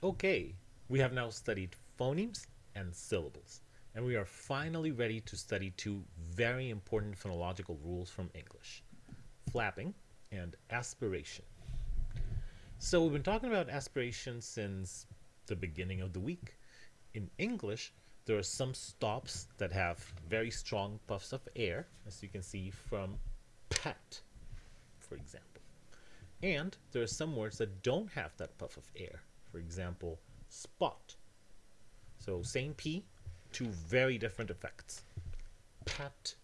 Okay, we have now studied phonemes and syllables, and we are finally ready to study two very important phonological rules from English, flapping and aspiration. So we've been talking about aspiration since the beginning of the week. In English, there are some stops that have very strong puffs of air, as you can see from pat, for example. And there are some words that don't have that puff of air, for example, spot. So same P, two very different effects. Pat,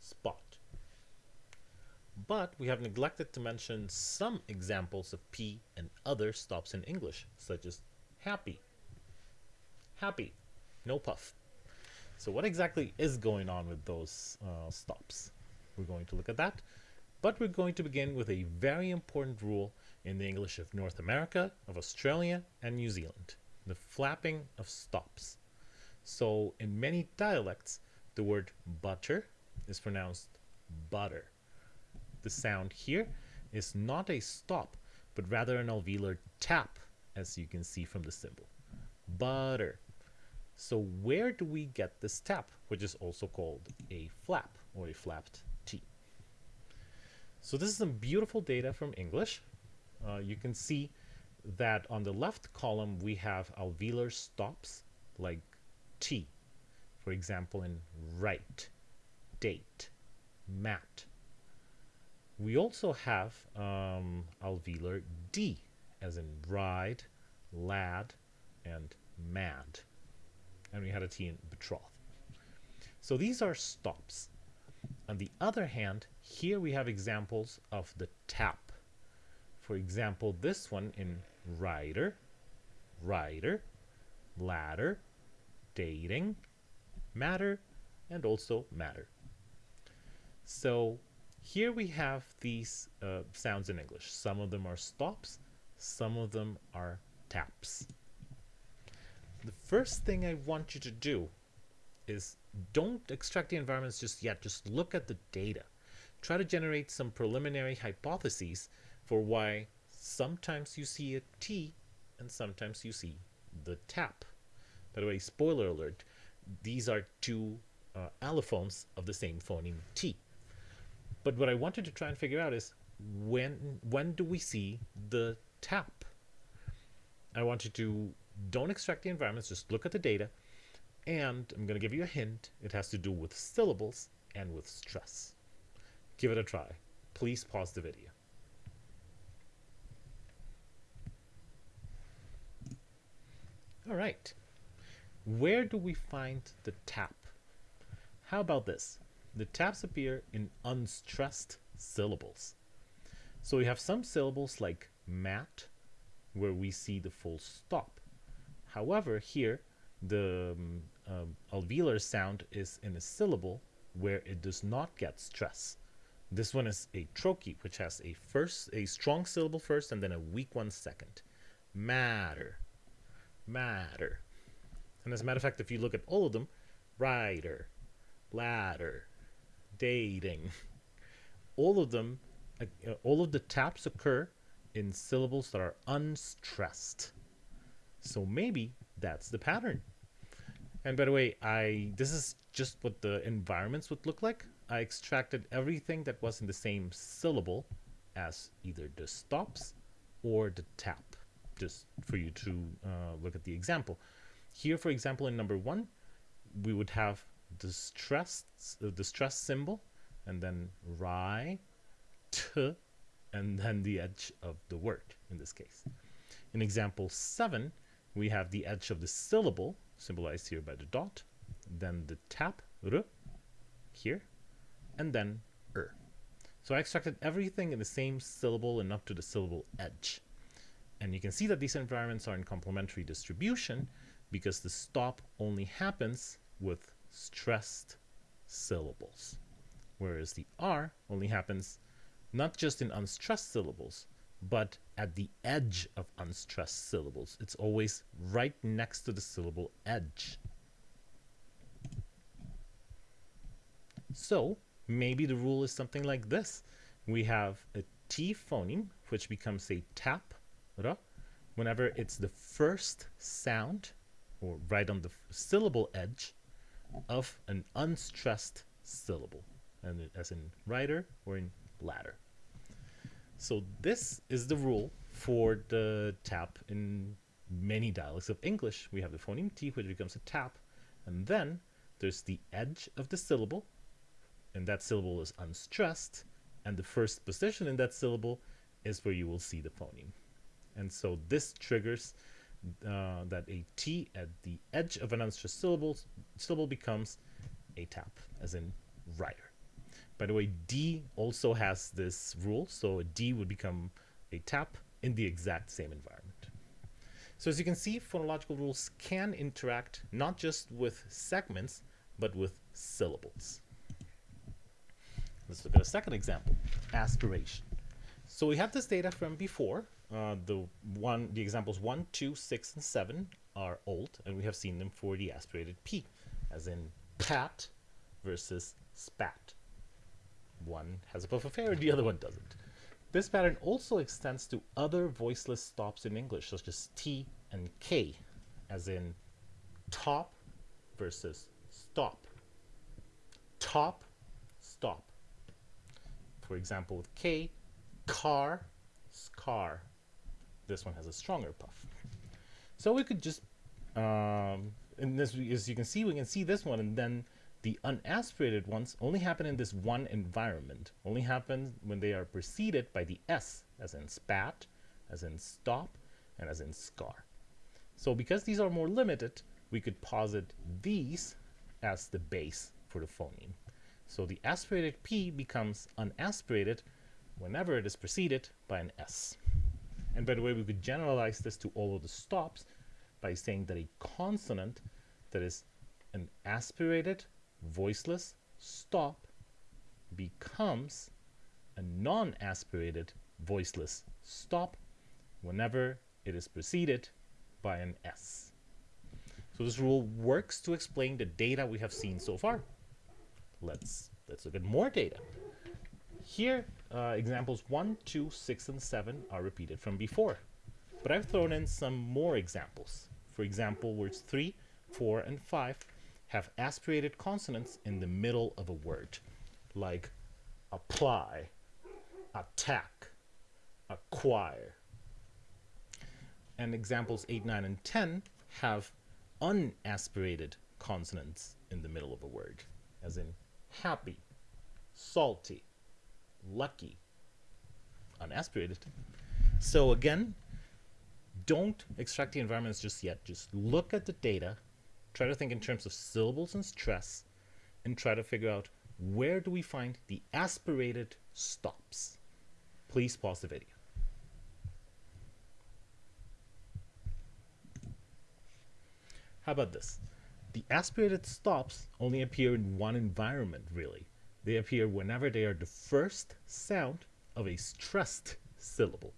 spot. But we have neglected to mention some examples of P and other stops in English, such as happy. Happy, no puff. So what exactly is going on with those uh, stops? We're going to look at that. But we're going to begin with a very important rule in the English of North America, of Australia, and New Zealand, the flapping of stops. So in many dialects, the word butter is pronounced butter. The sound here is not a stop, but rather an alveolar tap, as you can see from the symbol. Butter. So where do we get this tap, which is also called a flap or a flapped T? So this is some beautiful data from English. Uh, you can see that on the left column we have alveolar stops like T, for example in right, date, mat. We also have um, alveolar D as in ride, lad, and mad. And we had a T in betroth. So these are stops. On the other hand, here we have examples of the tap. For example, this one in rider, rider, ladder, dating, matter, and also matter. So here we have these uh, sounds in English. Some of them are stops, some of them are taps. The first thing I want you to do is don't extract the environments just yet. Just look at the data. Try to generate some preliminary hypotheses for why sometimes you see a T and sometimes you see the tap. By the way, spoiler alert, these are two uh, allophones of the same phoneme T. But what I wanted to try and figure out is when when do we see the tap? I want you to don't extract the environments, just look at the data and I'm going to give you a hint. It has to do with syllables and with stress. Give it a try. Please pause the video. All right. Where do we find the tap? How about this? The taps appear in unstressed syllables. So we have some syllables like mat, where we see the full stop. However, here the um, um, alveolar sound is in a syllable where it does not get stress. This one is a trochee, which has a first, a strong syllable first and then a weak one second. Matter, matter. And as a matter of fact, if you look at all of them, rider, ladder, dating, all of them, uh, all of the taps occur in syllables that are unstressed. So maybe that's the pattern. And by the way, I this is just what the environments would look like. I extracted everything that was in the same syllable as either the stops or the tap, just for you to uh, look at the example. Here, for example, in number one, we would have the stress, uh, the stress symbol, and then ri, t, and then the edge of the word in this case. In example seven, we have the edge of the syllable, symbolized here by the dot, then the tap, r, here, and then er. So I extracted everything in the same syllable and up to the syllable edge. And you can see that these environments are in complementary distribution because the stop only happens with stressed syllables, whereas the R only happens not just in unstressed syllables, but at the edge of unstressed syllables. It's always right next to the syllable edge. So maybe the rule is something like this. We have a T phoneme, which becomes a tap, ra, whenever it's the first sound or right on the syllable edge of an unstressed syllable, and as in rider or in ladder. So this is the rule for the tap in many dialects of English. We have the phoneme T, which becomes a tap, and then there's the edge of the syllable, and that syllable is unstressed, and the first position in that syllable is where you will see the phoneme. And so this triggers uh, that a T at the edge of an unstressed syllable, syllable becomes a tap, as in rider. By the way, D also has this rule, so a D would become a tap in the exact same environment. So as you can see, phonological rules can interact not just with segments, but with syllables. Let's look at a second example, aspiration. So we have this data from before. Uh, the one, the examples one, two, six, and seven are old, and we have seen them for the aspirated P, as in pat versus spat. One has a puff of air, the other one doesn't. This pattern also extends to other voiceless stops in English, such as T and K, as in top versus stop. Top, stop. For example, with K, car, scar. This one has a stronger puff. So we could just, um, in this, as you can see, we can see this one, and then the unaspirated ones only happen in this one environment, only happen when they are preceded by the S, as in spat, as in stop, and as in scar. So because these are more limited, we could posit these as the base for the phoneme. So the aspirated P becomes unaspirated whenever it is preceded by an S. And by the way, we could generalize this to all of the stops by saying that a consonant that is an aspirated voiceless stop becomes a non-aspirated voiceless stop whenever it is preceded by an S. So this rule works to explain the data we have seen so far. Let's, let's look at more data. Here, uh, examples 1, 2, 6, and 7 are repeated from before. But I've thrown in some more examples. For example, words 3, 4, and 5 have aspirated consonants in the middle of a word, like apply, attack, acquire. And examples 8, 9, and 10 have unaspirated consonants in the middle of a word, as in happy, salty, lucky, unaspirated. So again, don't extract the environments just yet. Just look at the data try to think in terms of syllables and stress, and try to figure out where do we find the aspirated stops. Please pause the video. How about this? The aspirated stops only appear in one environment, really. They appear whenever they are the first sound of a stressed syllable.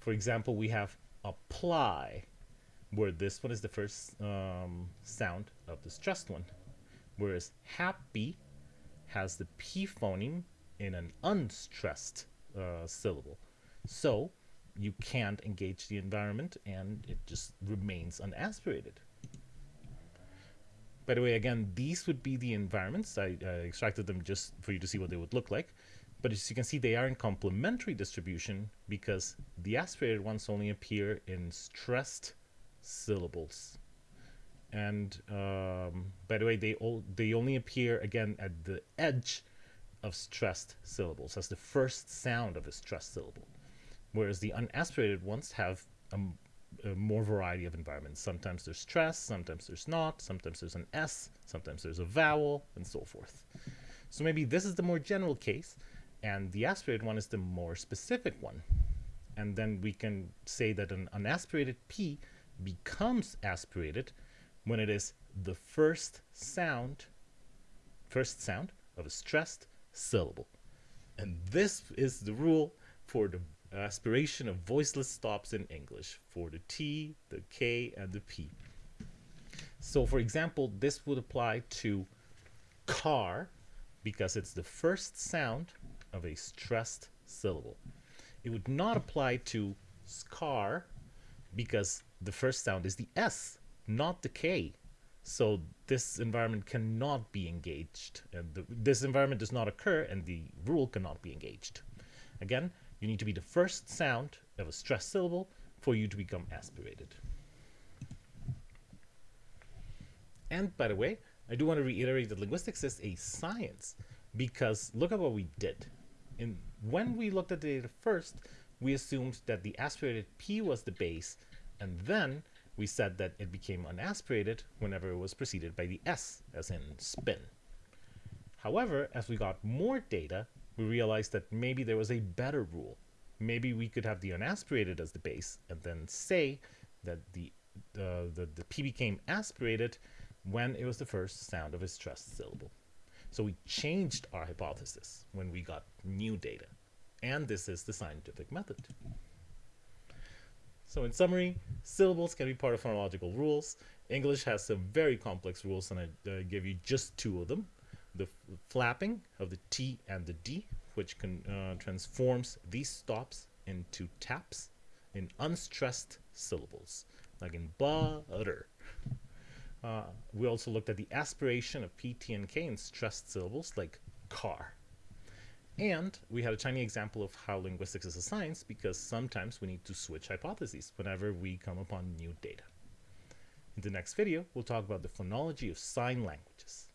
For example, we have apply where this one is the first um, sound of the stressed one, whereas happy has the P phoneme in an unstressed uh, syllable. So you can't engage the environment and it just remains unaspirated. By the way, again, these would be the environments. I uh, extracted them just for you to see what they would look like. But as you can see, they are in complementary distribution because the aspirated ones only appear in stressed syllables. And um, by the way, they all they only appear again at the edge of stressed syllables as the first sound of a stressed syllable, whereas the unaspirated ones have a, a more variety of environments. Sometimes there's stress, sometimes there's not, sometimes there's an S, sometimes there's a vowel, and so forth. So maybe this is the more general case, and the aspirated one is the more specific one. And then we can say that an unaspirated P becomes aspirated when it is the first sound, first sound of a stressed syllable. And this is the rule for the aspiration of voiceless stops in English for the T, the K, and the P. So for example, this would apply to car because it's the first sound of a stressed syllable. It would not apply to scar because the first sound is the S, not the K. So this environment cannot be engaged. And the, this environment does not occur and the rule cannot be engaged. Again, you need to be the first sound of a stressed syllable for you to become aspirated. And by the way, I do want to reiterate that linguistics is a science because look at what we did. In, when we looked at the data first, we assumed that the aspirated P was the base, and then we said that it became unaspirated whenever it was preceded by the S, as in spin. However, as we got more data, we realized that maybe there was a better rule. Maybe we could have the unaspirated as the base, and then say that the, uh, the, the P became aspirated when it was the first sound of a stressed syllable. So we changed our hypothesis when we got new data. And this is the scientific method. So in summary, syllables can be part of phonological rules. English has some very complex rules, and I uh, give you just two of them. The flapping of the T and the D, which can, uh, transforms these stops into taps in unstressed syllables, like in butter. Uh, we also looked at the aspiration of P, T, and K in stressed syllables like car. And we had a tiny example of how linguistics is a science because sometimes we need to switch hypotheses whenever we come upon new data. In the next video, we'll talk about the phonology of sign languages.